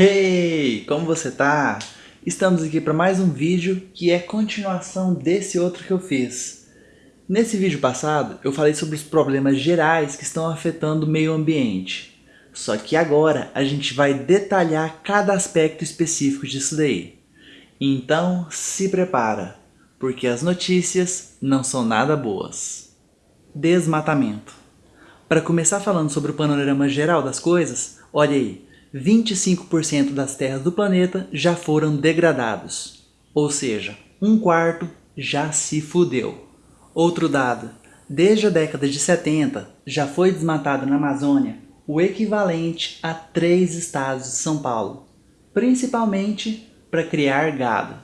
Hey, como você tá? Estamos aqui para mais um vídeo que é continuação desse outro que eu fiz. Nesse vídeo passado eu falei sobre os problemas gerais que estão afetando o meio ambiente. Só que agora a gente vai detalhar cada aspecto específico disso daí. Então se prepara, porque as notícias não são nada boas. Desmatamento. Para começar falando sobre o panorama geral das coisas, olha aí, 25% das terras do planeta já foram degradados, ou seja, um quarto já se fudeu. Outro dado, desde a década de 70 já foi desmatado na Amazônia o equivalente a três estados de São Paulo, principalmente para criar gado.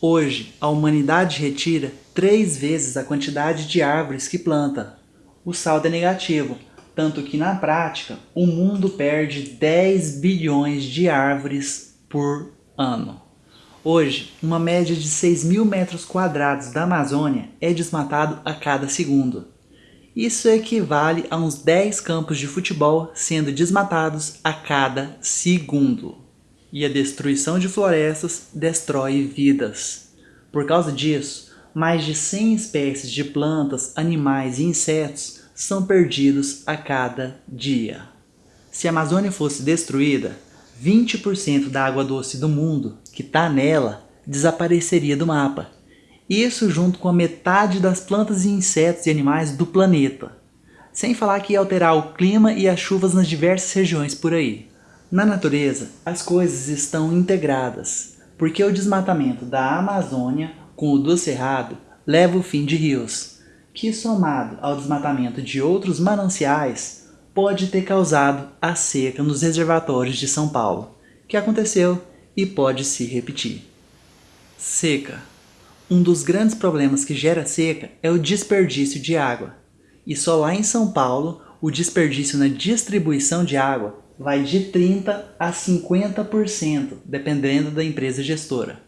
Hoje, a humanidade retira três vezes a quantidade de árvores que planta. O saldo é negativo, tanto que na prática o mundo perde 10 bilhões de árvores por ano. Hoje, uma média de 6 mil metros quadrados da Amazônia é desmatado a cada segundo. Isso equivale a uns 10 campos de futebol sendo desmatados a cada segundo. E a destruição de florestas destrói vidas. Por causa disso, mais de 100 espécies de plantas, animais e insetos são perdidos a cada dia. Se a Amazônia fosse destruída, 20% da água doce do mundo que está nela desapareceria do mapa. Isso junto com a metade das plantas e insetos e animais do planeta. Sem falar que ia alterar o clima e as chuvas nas diversas regiões por aí. Na natureza, as coisas estão integradas, porque o desmatamento da Amazônia com o do Cerrado leva o fim de rios, que somado ao desmatamento de outros mananciais, pode ter causado a seca nos reservatórios de São Paulo, que aconteceu e pode se repetir. Seca. Um dos grandes problemas que gera seca é o desperdício de água. E só lá em São Paulo, o desperdício na distribuição de água vai de 30% a 50%, dependendo da empresa gestora.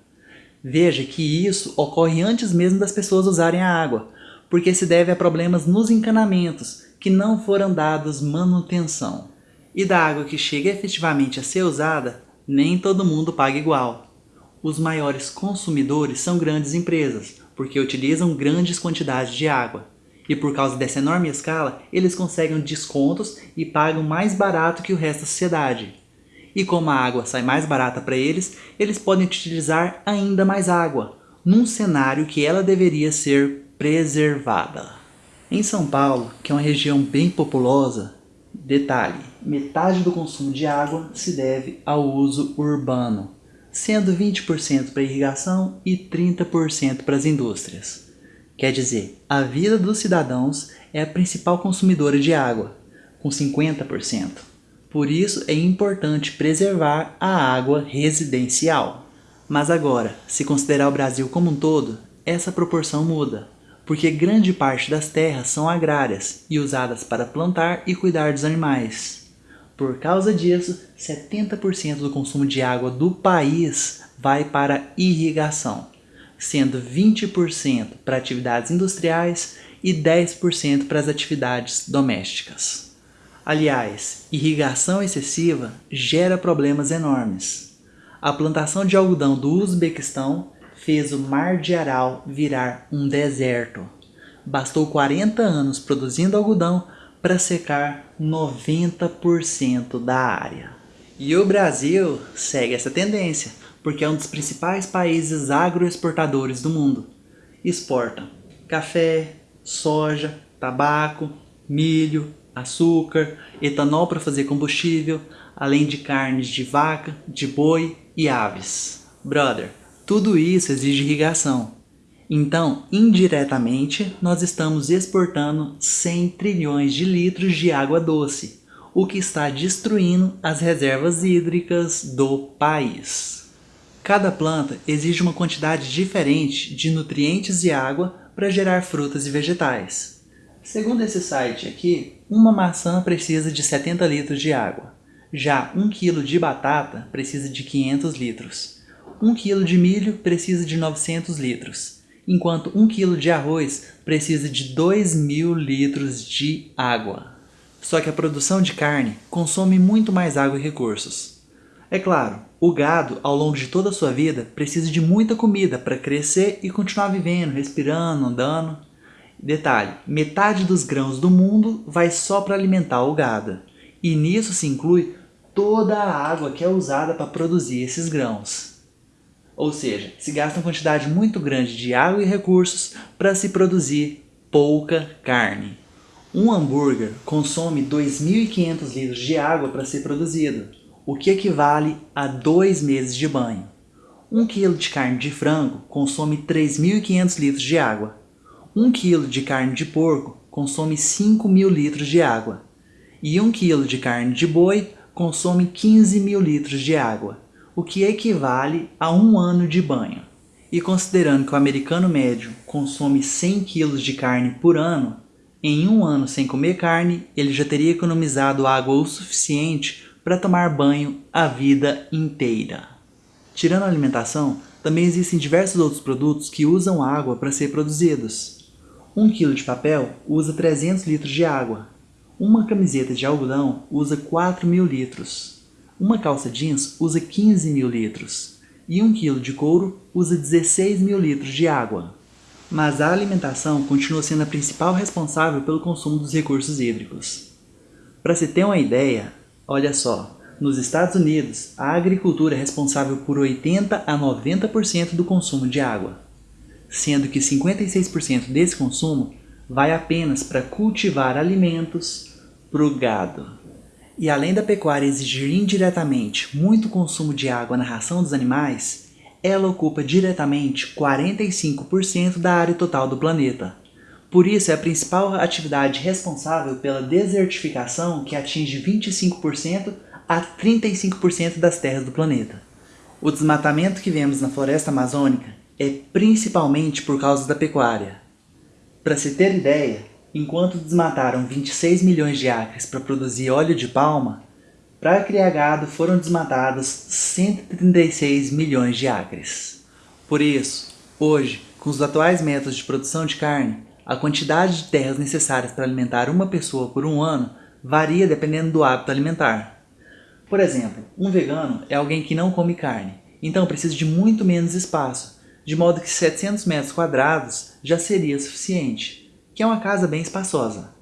Veja que isso ocorre antes mesmo das pessoas usarem a água, porque se deve a problemas nos encanamentos, que não foram dados manutenção. E da água que chega efetivamente a ser usada, nem todo mundo paga igual. Os maiores consumidores são grandes empresas, porque utilizam grandes quantidades de água. E por causa dessa enorme escala, eles conseguem descontos e pagam mais barato que o resto da sociedade. E como a água sai mais barata para eles, eles podem utilizar ainda mais água, num cenário que ela deveria ser preservada. Em São Paulo, que é uma região bem populosa, detalhe, metade do consumo de água se deve ao uso urbano, sendo 20% para irrigação e 30% para as indústrias. Quer dizer, a vida dos cidadãos é a principal consumidora de água, com 50%. Por isso é importante preservar a água residencial. Mas agora, se considerar o Brasil como um todo, essa proporção muda porque grande parte das terras são agrárias e usadas para plantar e cuidar dos animais. Por causa disso, 70% do consumo de água do país vai para irrigação, sendo 20% para atividades industriais e 10% para as atividades domésticas. Aliás, irrigação excessiva gera problemas enormes. A plantação de algodão do Uzbequistão fez o Mar de Aral virar um deserto. Bastou 40 anos produzindo algodão para secar 90% da área. E o Brasil segue essa tendência, porque é um dos principais países agroexportadores do mundo. Exporta café, soja, tabaco, milho, açúcar, etanol para fazer combustível, além de carnes de vaca, de boi e aves. Brother, tudo isso exige irrigação. Então, indiretamente, nós estamos exportando 100 trilhões de litros de água doce, o que está destruindo as reservas hídricas do país. Cada planta exige uma quantidade diferente de nutrientes e água para gerar frutas e vegetais. Segundo esse site aqui, uma maçã precisa de 70 litros de água. Já 1 kg de batata precisa de 500 litros. 1 kg de milho precisa de 900 litros, enquanto 1 kg de arroz precisa de 2.000 litros de água. Só que a produção de carne consome muito mais água e recursos. É claro, O gado, ao longo de toda a sua vida, precisa de muita comida para crescer e continuar vivendo, respirando, andando. Detalhe, metade dos grãos do mundo vai só para alimentar o gado. E nisso se inclui toda a água que é usada para produzir esses grãos. Ou seja, se gasta uma quantidade muito grande de água e recursos para se produzir pouca carne. Um hambúrguer consome 2.500 litros de água para ser produzido, o que equivale a dois meses de banho. Um quilo de carne de frango consome 3.500 litros de água. Um quilo de carne de porco consome 5.000 litros de água. E um quilo de carne de boi consome 15 mil litros de água, o que equivale a um ano de banho. E considerando que o americano médio consome 100 kg de carne por ano, em um ano sem comer carne, ele já teria economizado água o suficiente para tomar banho a vida inteira. Tirando a alimentação, também existem diversos outros produtos que usam água para ser produzidos. 1 kg de papel usa 300 litros de água. Uma camiseta de algodão usa 4 mil litros. Uma calça jeans usa 15 mil litros. E 1 kg de couro usa 16 mil litros de água. Mas a alimentação continua sendo a principal responsável pelo consumo dos recursos hídricos. Para se ter uma ideia, Olha só, nos Estados Unidos, a agricultura é responsável por 80 a 90% do consumo de água, sendo que 56% desse consumo vai apenas para cultivar alimentos para o gado. E além da pecuária exigir indiretamente muito consumo de água na ração dos animais, ela ocupa diretamente 45% da área total do planeta. Por isso, é a principal atividade responsável pela desertificação que atinge 25% a 35% das terras do planeta. O desmatamento que vemos na floresta amazônica é principalmente por causa da pecuária. Para se ter ideia, enquanto desmataram 26 milhões de acres para produzir óleo de palma, para criar gado foram desmatados 136 milhões de acres. Por isso, hoje, com os atuais métodos de produção de carne, a quantidade de terras necessárias para alimentar uma pessoa por um ano varia dependendo do hábito alimentar. Por exemplo, um vegano é alguém que não come carne, então precisa de muito menos espaço, de modo que 700 metros quadrados já seria suficiente, que é uma casa bem espaçosa.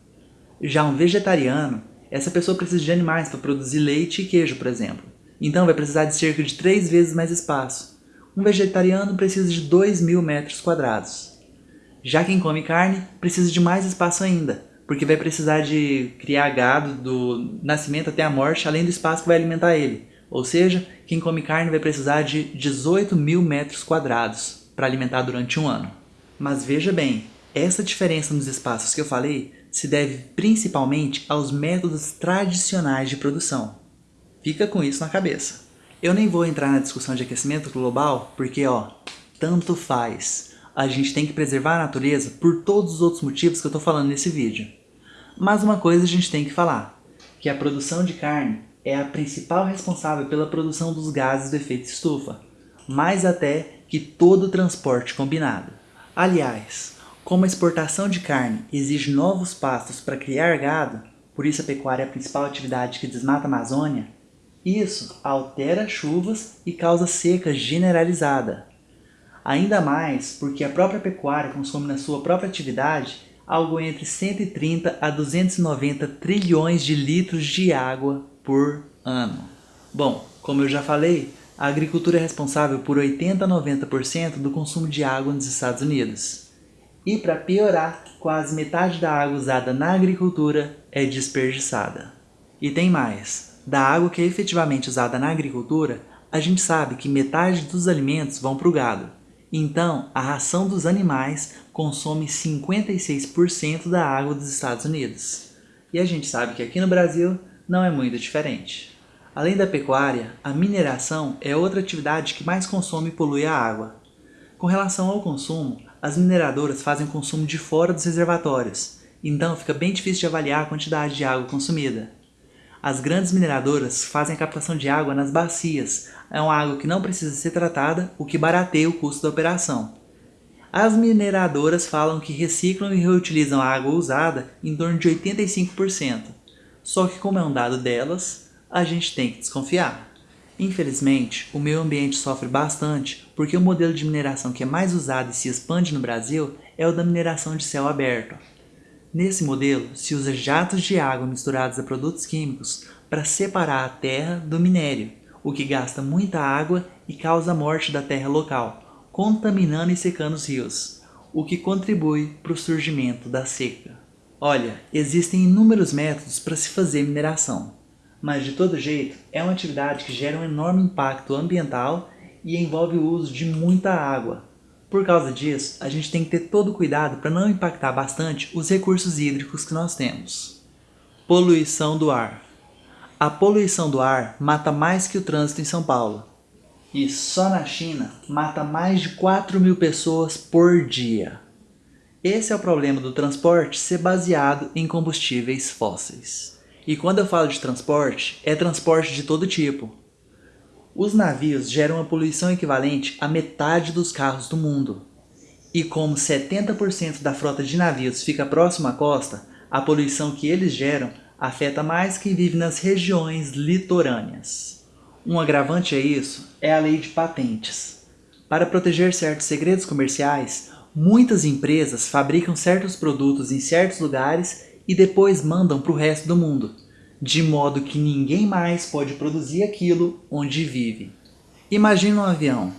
Já um vegetariano, essa pessoa precisa de animais para produzir leite e queijo, por exemplo, então vai precisar de cerca de 3 vezes mais espaço. Um vegetariano precisa de 2 mil metros quadrados. Já quem come carne precisa de mais espaço ainda, porque vai precisar de criar gado do nascimento até a morte, além do espaço que vai alimentar ele. Ou seja, quem come carne vai precisar de 18 mil metros quadrados para alimentar durante um ano. Mas veja bem, essa diferença nos espaços que eu falei se deve principalmente aos métodos tradicionais de produção. Fica com isso na cabeça. Eu nem vou entrar na discussão de aquecimento global, porque ó, tanto faz a gente tem que preservar a natureza por todos os outros motivos que eu estou falando nesse vídeo. Mas uma coisa a gente tem que falar, que a produção de carne é a principal responsável pela produção dos gases do efeito estufa, mais até que todo o transporte combinado. Aliás, como a exportação de carne exige novos pastos para criar gado, por isso a pecuária é a principal atividade que desmata a Amazônia, isso altera chuvas e causa seca generalizada, Ainda mais porque a própria pecuária consome na sua própria atividade algo entre 130 a 290 trilhões de litros de água por ano. Bom, como eu já falei, a agricultura é responsável por 80 a 90% do consumo de água nos Estados Unidos. E para piorar, quase metade da água usada na agricultura é desperdiçada. E tem mais, da água que é efetivamente usada na agricultura, a gente sabe que metade dos alimentos vão para o gado, então, a ração dos animais consome 56% da água dos Estados Unidos. E a gente sabe que aqui no Brasil não é muito diferente. Além da pecuária, a mineração é outra atividade que mais consome e polui a água. Com relação ao consumo, as mineradoras fazem consumo de fora dos reservatórios, então fica bem difícil de avaliar a quantidade de água consumida. As grandes mineradoras fazem a captação de água nas bacias, é uma água que não precisa ser tratada, o que barateia o custo da operação. As mineradoras falam que reciclam e reutilizam a água usada em torno de 85%, só que como é um dado delas, a gente tem que desconfiar. Infelizmente, o meio ambiente sofre bastante porque o modelo de mineração que é mais usado e se expande no Brasil é o da mineração de céu aberto. Nesse modelo, se usa jatos de água misturados a produtos químicos para separar a terra do minério, o que gasta muita água e causa a morte da terra local, contaminando e secando os rios, o que contribui para o surgimento da seca. Olha, existem inúmeros métodos para se fazer mineração, mas de todo jeito é uma atividade que gera um enorme impacto ambiental e envolve o uso de muita água. Por causa disso, a gente tem que ter todo cuidado para não impactar bastante os recursos hídricos que nós temos. Poluição do ar. A poluição do ar mata mais que o trânsito em São Paulo. E só na China mata mais de 4 mil pessoas por dia. Esse é o problema do transporte ser baseado em combustíveis fósseis. E quando eu falo de transporte, é transporte de todo tipo. Os navios geram uma poluição equivalente à metade dos carros do mundo. E como 70% da frota de navios fica próximo à costa, a poluição que eles geram afeta mais quem vive nas regiões litorâneas. Um agravante a isso é a lei de patentes. Para proteger certos segredos comerciais, muitas empresas fabricam certos produtos em certos lugares e depois mandam para o resto do mundo, de modo que ninguém mais pode produzir aquilo onde vive. Imagina um avião,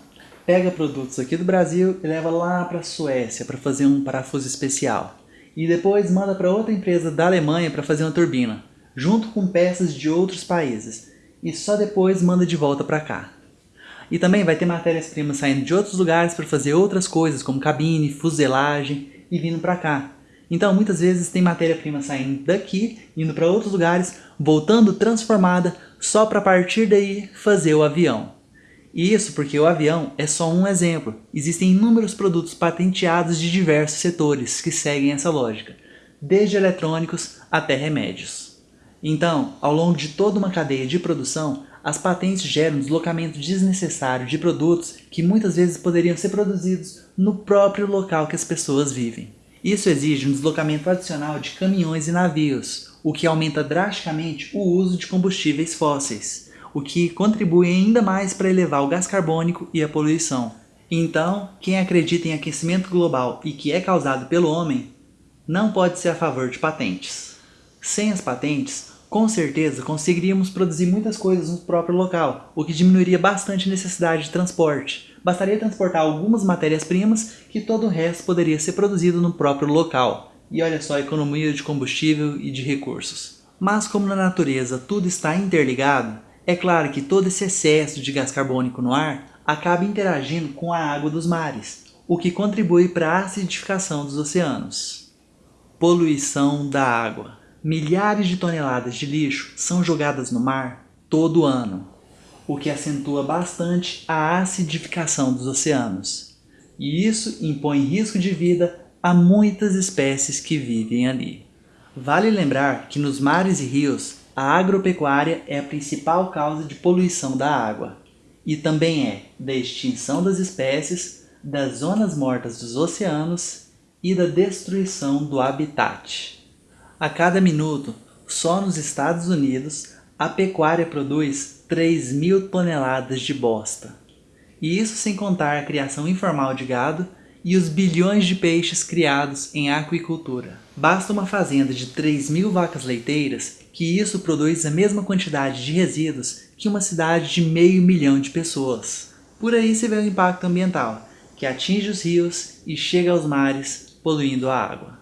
pega produtos aqui do Brasil e leva lá para a Suécia para fazer um parafuso especial, e depois manda para outra empresa da Alemanha para fazer uma turbina, junto com peças de outros países, e só depois manda de volta para cá. E também vai ter matérias-primas saindo de outros lugares para fazer outras coisas, como cabine, fuselagem, e vindo para cá. Então, muitas vezes tem matéria-prima saindo daqui, indo para outros lugares, voltando transformada, só para partir daí fazer o avião. E isso porque o avião é só um exemplo. Existem inúmeros produtos patenteados de diversos setores que seguem essa lógica, desde eletrônicos até remédios. Então, ao longo de toda uma cadeia de produção, as patentes geram deslocamento desnecessário de produtos que muitas vezes poderiam ser produzidos no próprio local que as pessoas vivem. Isso exige um deslocamento adicional de caminhões e navios, o que aumenta drasticamente o uso de combustíveis fósseis, o que contribui ainda mais para elevar o gás carbônico e a poluição. Então, quem acredita em aquecimento global e que é causado pelo homem, não pode ser a favor de patentes. Sem as patentes, com certeza conseguiríamos produzir muitas coisas no próprio local, o que diminuiria bastante a necessidade de transporte, bastaria transportar algumas matérias-primas que todo o resto poderia ser produzido no próprio local. E olha só a economia de combustível e de recursos. Mas como na natureza tudo está interligado, é claro que todo esse excesso de gás carbônico no ar acaba interagindo com a água dos mares, o que contribui para a acidificação dos oceanos. Poluição da água. Milhares de toneladas de lixo são jogadas no mar todo ano, o que acentua bastante a acidificação dos oceanos. E isso impõe risco de vida a muitas espécies que vivem ali. Vale lembrar que nos mares e rios, a agropecuária é a principal causa de poluição da água e também é da extinção das espécies, das zonas mortas dos oceanos e da destruição do habitat. A cada minuto, só nos Estados Unidos, a pecuária produz 3 mil toneladas de bosta. E isso sem contar a criação informal de gado e os bilhões de peixes criados em aquicultura. Basta uma fazenda de 3 mil vacas leiteiras que isso produz a mesma quantidade de resíduos que uma cidade de meio milhão de pessoas. Por aí se vê o impacto ambiental, que atinge os rios e chega aos mares, poluindo a água.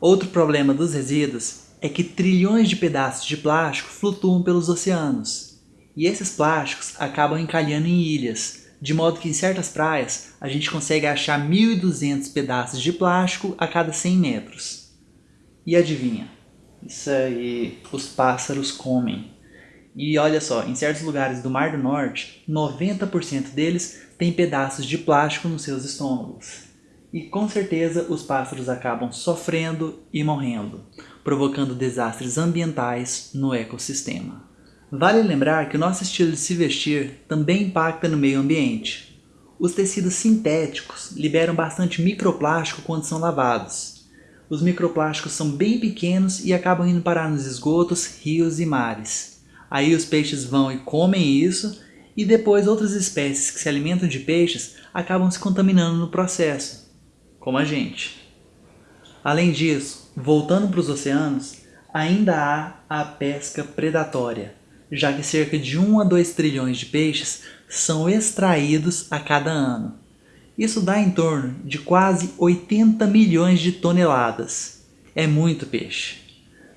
Outro problema dos resíduos é que trilhões de pedaços de plástico flutuam pelos oceanos, e esses plásticos acabam encalhando em ilhas, de modo que em certas praias a gente consegue achar 1.200 pedaços de plástico a cada 100 metros. E adivinha? Isso aí os pássaros comem. E olha só, em certos lugares do Mar do Norte, 90% deles têm pedaços de plástico nos seus estômagos. E com certeza os pássaros acabam sofrendo e morrendo, provocando desastres ambientais no ecossistema. Vale lembrar que o nosso estilo de se vestir também impacta no meio ambiente. Os tecidos sintéticos liberam bastante microplástico quando são lavados. Os microplásticos são bem pequenos e acabam indo parar nos esgotos, rios e mares. Aí os peixes vão e comem isso e depois outras espécies que se alimentam de peixes acabam se contaminando no processo, como a gente. Além disso, voltando para os oceanos, ainda há a pesca predatória, já que cerca de 1 a 2 trilhões de peixes são extraídos a cada ano. Isso dá em torno de quase 80 milhões de toneladas. É muito peixe.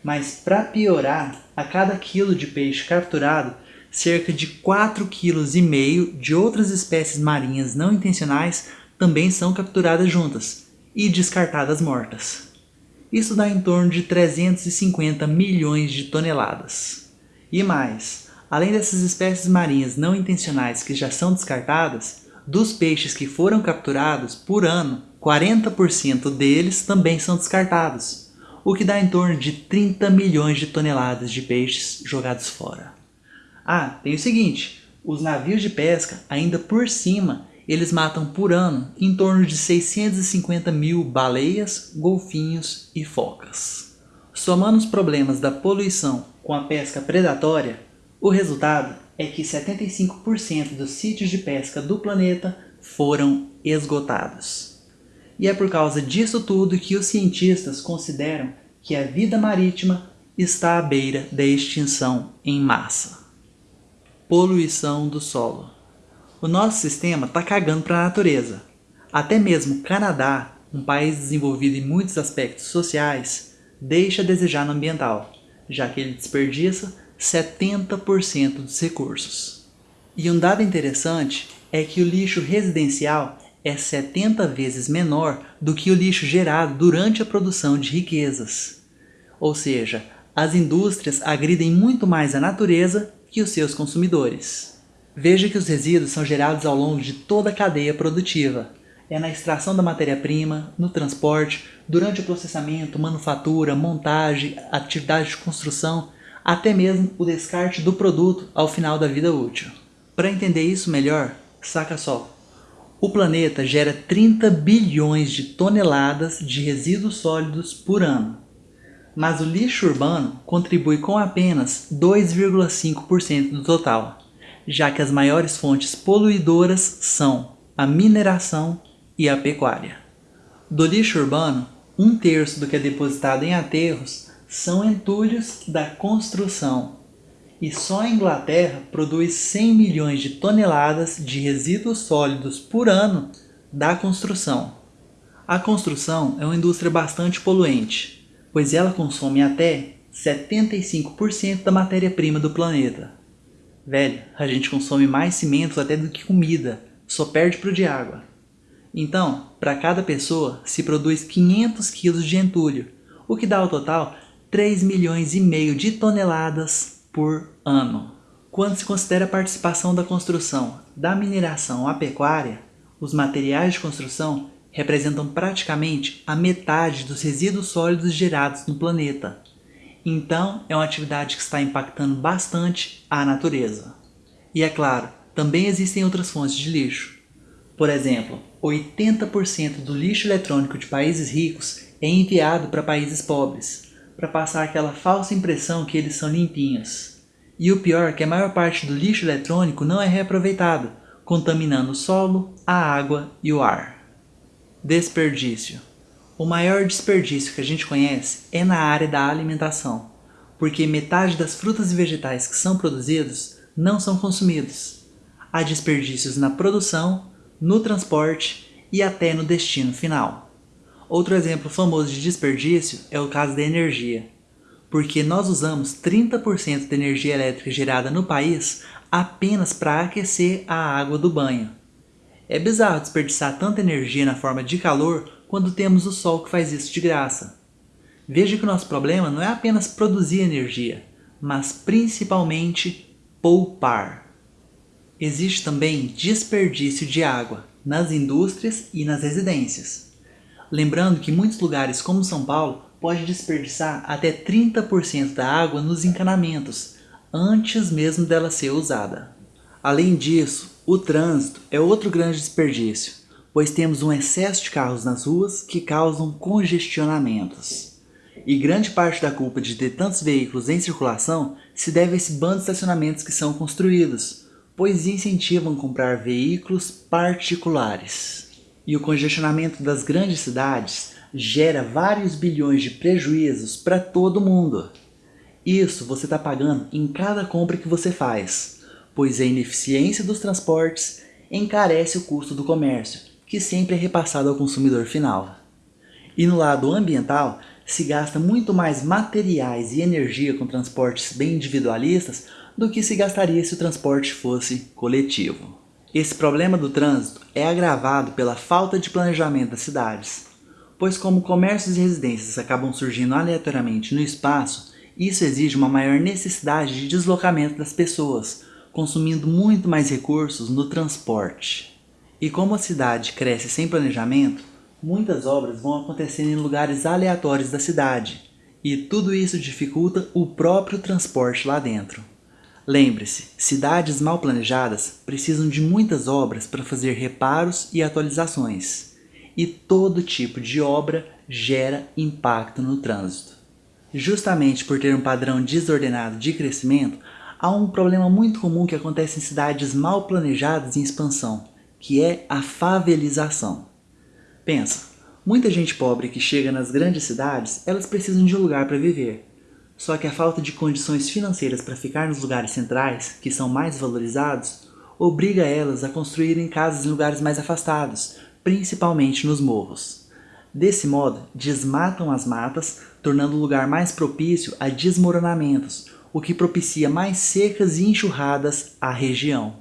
Mas para piorar, a cada quilo de peixe capturado, cerca de 4,5 kg de outras espécies marinhas não intencionais também são capturadas juntas e descartadas mortas. Isso dá em torno de 350 milhões de toneladas. E mais, além dessas espécies marinhas não intencionais que já são descartadas, dos peixes que foram capturados por ano, 40% deles também são descartados, o que dá em torno de 30 milhões de toneladas de peixes jogados fora. Ah, tem o seguinte, os navios de pesca, ainda por cima, eles matam por ano em torno de 650 mil baleias, golfinhos e focas. Somando os problemas da poluição com a pesca predatória, o resultado é que 75% dos sítios de pesca do planeta foram esgotados. E é por causa disso tudo que os cientistas consideram que a vida marítima está à beira da extinção em massa. Poluição do solo. O nosso sistema está cagando para a natureza. Até mesmo o Canadá, um país desenvolvido em muitos aspectos sociais, deixa a desejar no ambiental, já que ele desperdiça 70% dos recursos. E um dado interessante é que o lixo residencial é 70 vezes menor do que o lixo gerado durante a produção de riquezas. Ou seja, as indústrias agridem muito mais a natureza que os seus consumidores. Veja que os resíduos são gerados ao longo de toda a cadeia produtiva. É na extração da matéria-prima, no transporte, durante o processamento, manufatura, montagem, atividade de construção, até mesmo o descarte do produto ao final da vida útil. Para entender isso melhor, saca só. O planeta gera 30 bilhões de toneladas de resíduos sólidos por ano mas o lixo urbano contribui com apenas 2,5% do total, já que as maiores fontes poluidoras são a mineração e a pecuária. Do lixo urbano, um terço do que é depositado em aterros são entulhos da construção, e só a Inglaterra produz 100 milhões de toneladas de resíduos sólidos por ano da construção. A construção é uma indústria bastante poluente, pois ela consome até 75% da matéria-prima do planeta. Velho, a gente consome mais cimentos até do que comida, só perde para o de água. Então, para cada pessoa se produz 500 kg de entulho, o que dá ao total 3 milhões e meio de toneladas por ano. Quando se considera a participação da construção, da mineração à pecuária, os materiais de construção representam praticamente a metade dos resíduos sólidos gerados no planeta. Então, é uma atividade que está impactando bastante a natureza. E é claro, também existem outras fontes de lixo. Por exemplo, 80% do lixo eletrônico de países ricos é enviado para países pobres, para passar aquela falsa impressão que eles são limpinhos. E o pior é que a maior parte do lixo eletrônico não é reaproveitado, contaminando o solo, a água e o ar. Desperdício. O maior desperdício que a gente conhece é na área da alimentação, porque metade das frutas e vegetais que são produzidos não são consumidos. Há desperdícios na produção, no transporte e até no destino final. Outro exemplo famoso de desperdício é o caso da energia, porque nós usamos 30% da energia elétrica gerada no país apenas para aquecer a água do banho. É bizarro desperdiçar tanta energia na forma de calor quando temos o sol que faz isso de graça. Veja que o nosso problema não é apenas produzir energia, mas principalmente poupar. Existe também desperdício de água nas indústrias e nas residências. Lembrando que muitos lugares como São Paulo pode desperdiçar até 30% da água nos encanamentos, antes mesmo dela ser usada. Além disso, o trânsito é outro grande desperdício, pois temos um excesso de carros nas ruas que causam congestionamentos. E grande parte da culpa de ter tantos veículos em circulação se deve a esse bando de estacionamentos que são construídos, pois incentivam comprar veículos particulares. E o congestionamento das grandes cidades gera vários bilhões de prejuízos para todo mundo. Isso você está pagando em cada compra que você faz, pois a ineficiência dos transportes encarece o custo do comércio, que sempre é repassado ao consumidor final. E no lado ambiental, se gasta muito mais materiais e energia com transportes bem individualistas do que se gastaria se o transporte fosse coletivo. Esse problema do trânsito é agravado pela falta de planejamento das cidades, pois como comércios e residências acabam surgindo aleatoriamente no espaço, isso exige uma maior necessidade de deslocamento das pessoas, consumindo muito mais recursos no transporte. E como a cidade cresce sem planejamento, muitas obras vão acontecendo em lugares aleatórios da cidade, e tudo isso dificulta o próprio transporte lá dentro. Lembre-se, cidades mal planejadas precisam de muitas obras para fazer reparos e atualizações, e todo tipo de obra gera impacto no trânsito. Justamente por ter um padrão desordenado de crescimento, há um problema muito comum que acontece em cidades mal planejadas em expansão, que é a favelização. Pensa, muita gente pobre que chega nas grandes cidades, elas precisam de um lugar para viver. Só que a falta de condições financeiras para ficar nos lugares centrais, que são mais valorizados, obriga elas a construírem casas em lugares mais afastados, principalmente nos morros. Desse modo, desmatam as matas, tornando o lugar mais propício a desmoronamentos, o que propicia mais secas e enxurradas à região.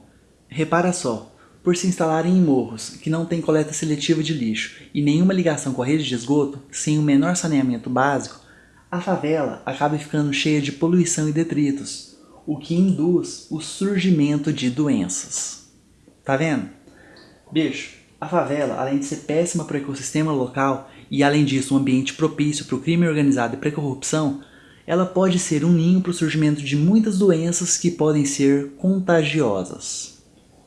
Repara só, por se instalarem em morros que não têm coleta seletiva de lixo e nenhuma ligação com a rede de esgoto, sem o menor saneamento básico, a favela acaba ficando cheia de poluição e detritos, o que induz o surgimento de doenças. Tá vendo? Bicho, a favela, além de ser péssima para o ecossistema local e além disso um ambiente propício para o crime organizado e para a corrupção, ela pode ser um ninho para o surgimento de muitas doenças que podem ser contagiosas.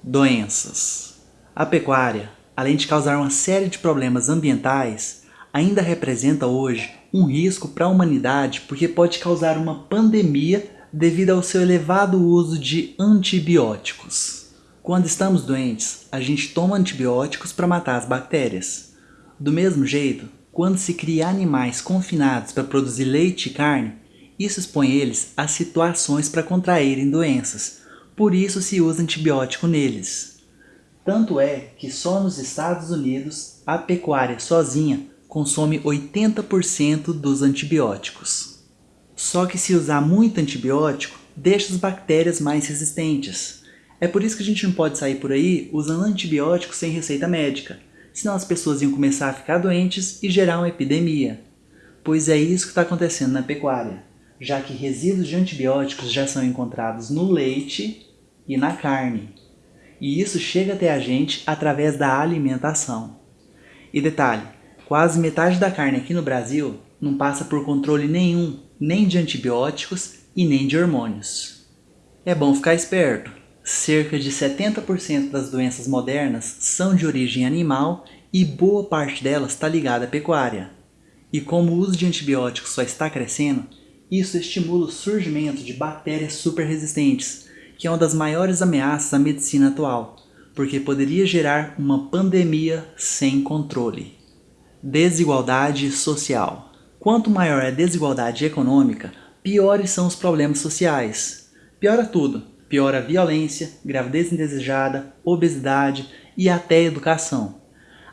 Doenças. A pecuária, além de causar uma série de problemas ambientais, ainda representa hoje um risco para a humanidade porque pode causar uma pandemia devido ao seu elevado uso de antibióticos. Quando estamos doentes, a gente toma antibióticos para matar as bactérias. Do mesmo jeito, quando se cria animais confinados para produzir leite e carne, isso expõe eles a situações para contraírem doenças, por isso se usa antibiótico neles. Tanto é que só nos Estados Unidos a pecuária sozinha consome 80% dos antibióticos. Só que se usar muito antibiótico, deixa as bactérias mais resistentes. É por isso que a gente não pode sair por aí usando antibióticos sem receita médica, senão as pessoas iam começar a ficar doentes e gerar uma epidemia. Pois é isso que está acontecendo na pecuária, já que resíduos de antibióticos já são encontrados no leite e na carne. E isso chega até a gente através da alimentação. E detalhe, Quase metade da carne aqui no Brasil não passa por controle nenhum, nem de antibióticos e nem de hormônios. É bom ficar esperto. Cerca de 70% das doenças modernas são de origem animal e boa parte delas está ligada à pecuária. E como o uso de antibióticos só está crescendo, isso estimula o surgimento de bactérias super resistentes, que é uma das maiores ameaças à medicina atual, porque poderia gerar uma pandemia sem controle. Desigualdade social. Quanto maior é a desigualdade econômica, piores são os problemas sociais. Piora tudo. Piora a violência, gravidez indesejada, obesidade e até educação.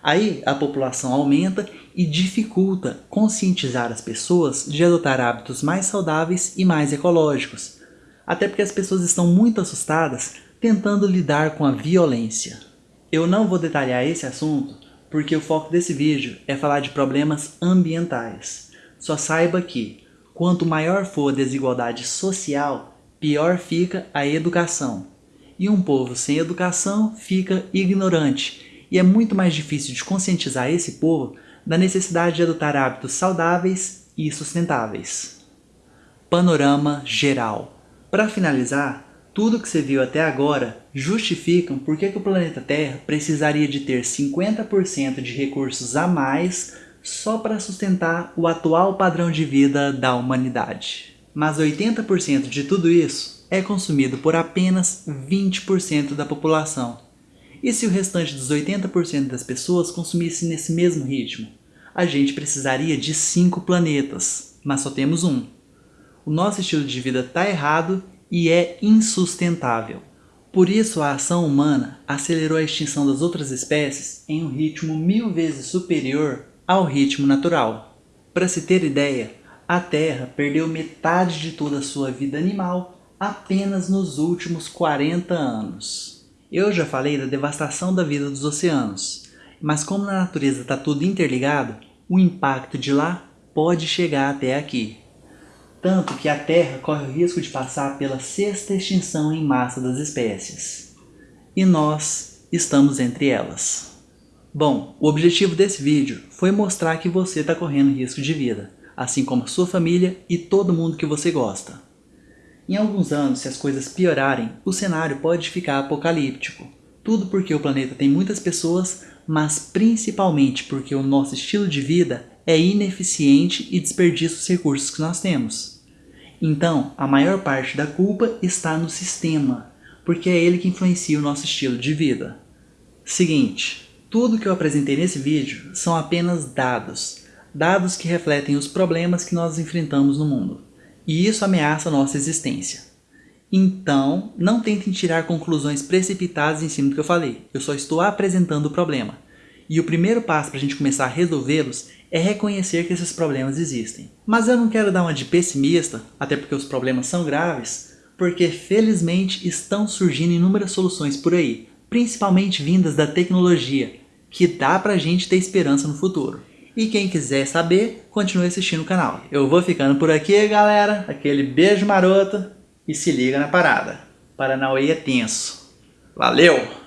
Aí a população aumenta e dificulta conscientizar as pessoas de adotar hábitos mais saudáveis e mais ecológicos. Até porque as pessoas estão muito assustadas tentando lidar com a violência. Eu não vou detalhar esse assunto porque o foco desse vídeo é falar de problemas ambientais. Só saiba que, quanto maior for a desigualdade social, pior fica a educação. E um povo sem educação fica ignorante, e é muito mais difícil de conscientizar esse povo da necessidade de adotar hábitos saudáveis e sustentáveis. Panorama geral. Para finalizar, tudo que você viu até agora justificam por que, o planeta Terra precisaria de ter 50% de recursos a mais só para sustentar o atual padrão de vida da humanidade. Mas 80% de tudo isso é consumido por apenas 20% da população. E se o restante dos 80% das pessoas consumisse nesse mesmo ritmo? A gente precisaria de 5 planetas, mas só temos um. O nosso estilo de vida está errado e é insustentável. Por isso a ação humana acelerou a extinção das outras espécies em um ritmo mil vezes superior ao ritmo natural. Para se ter ideia, a Terra perdeu metade de toda a sua vida animal apenas nos últimos 40 anos. Eu já falei da devastação da vida dos oceanos, mas como na natureza está tudo interligado, o impacto de lá pode chegar até aqui. Tanto que a Terra corre o risco de passar pela sexta extinção em massa das espécies. E nós estamos entre elas. Bom, o objetivo desse vídeo foi mostrar que você está correndo risco de vida assim como sua família e todo mundo que você gosta. Em alguns anos, se as coisas piorarem, o cenário pode ficar apocalíptico. Tudo porque o planeta tem muitas pessoas, mas principalmente porque o nosso estilo de vida é ineficiente e desperdiça os recursos que nós temos. Então, a maior parte da culpa está no sistema, porque é ele que influencia o nosso estilo de vida. Seguinte, tudo que eu apresentei nesse vídeo são apenas dados, dados que refletem os problemas que nós enfrentamos no mundo. E isso ameaça nossa existência. Então, não tentem tirar conclusões precipitadas em cima do que eu falei. Eu só estou apresentando o problema. E o primeiro passo para a gente começar a resolvê-los é reconhecer que esses problemas existem. Mas eu não quero dar uma de pessimista, até porque os problemas são graves, porque felizmente estão surgindo inúmeras soluções por aí, principalmente vindas da tecnologia, que dá pra gente ter esperança no futuro. E quem quiser saber, continue assistindo o canal. Eu vou ficando por aqui, galera. Aquele beijo maroto e se liga na parada. Paranauê é tenso. Valeu!